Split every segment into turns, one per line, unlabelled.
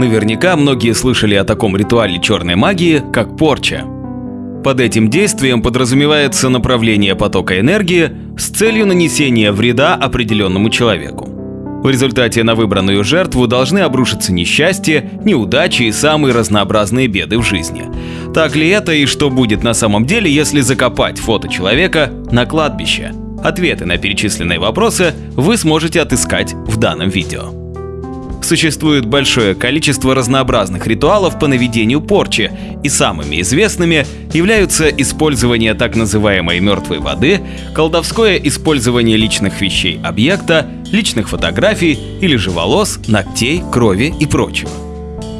Наверняка многие слышали о таком ритуале черной магии, как порча. Под этим действием подразумевается направление потока энергии с целью нанесения вреда определенному человеку. В результате на выбранную жертву должны обрушиться несчастье, неудачи и самые разнообразные беды в жизни. Так ли это и что будет на самом деле, если закопать фото человека на кладбище? Ответы на перечисленные вопросы вы сможете отыскать в данном видео. Существует большое количество разнообразных ритуалов по наведению порчи, и самыми известными являются использование так называемой мертвой воды, колдовское использование личных вещей объекта, личных фотографий или же волос, ногтей, крови и прочего.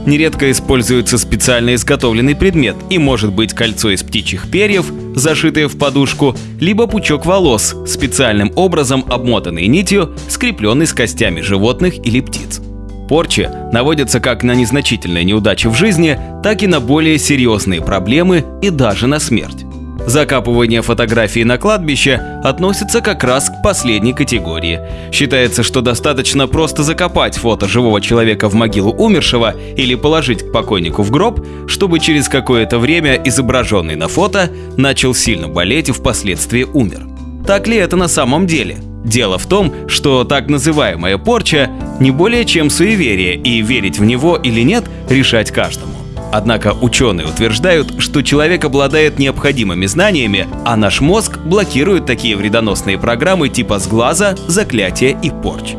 Нередко используется специально изготовленный предмет и может быть кольцо из птичьих перьев, зашитое в подушку, либо пучок волос, специальным образом обмотанный нитью, скрепленный с костями животных или птиц. Порчи наводятся как на незначительные неудачи в жизни, так и на более серьезные проблемы и даже на смерть. Закапывание фотографий на кладбище относится как раз к последней категории. Считается, что достаточно просто закопать фото живого человека в могилу умершего или положить к покойнику в гроб, чтобы через какое-то время изображенный на фото начал сильно болеть и впоследствии умер. Так ли это на самом деле? Дело в том, что так называемая порча не более чем суеверие, и верить в него или нет решать каждому. Однако ученые утверждают, что человек обладает необходимыми знаниями, а наш мозг блокирует такие вредоносные программы типа сглаза, заклятия и порч.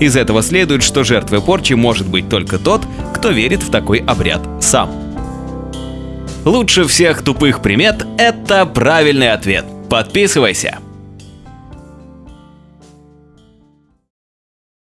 Из этого следует, что жертвой порчи может быть только тот, кто верит в такой обряд сам. Лучше всех тупых примет – это правильный ответ. Подписывайся!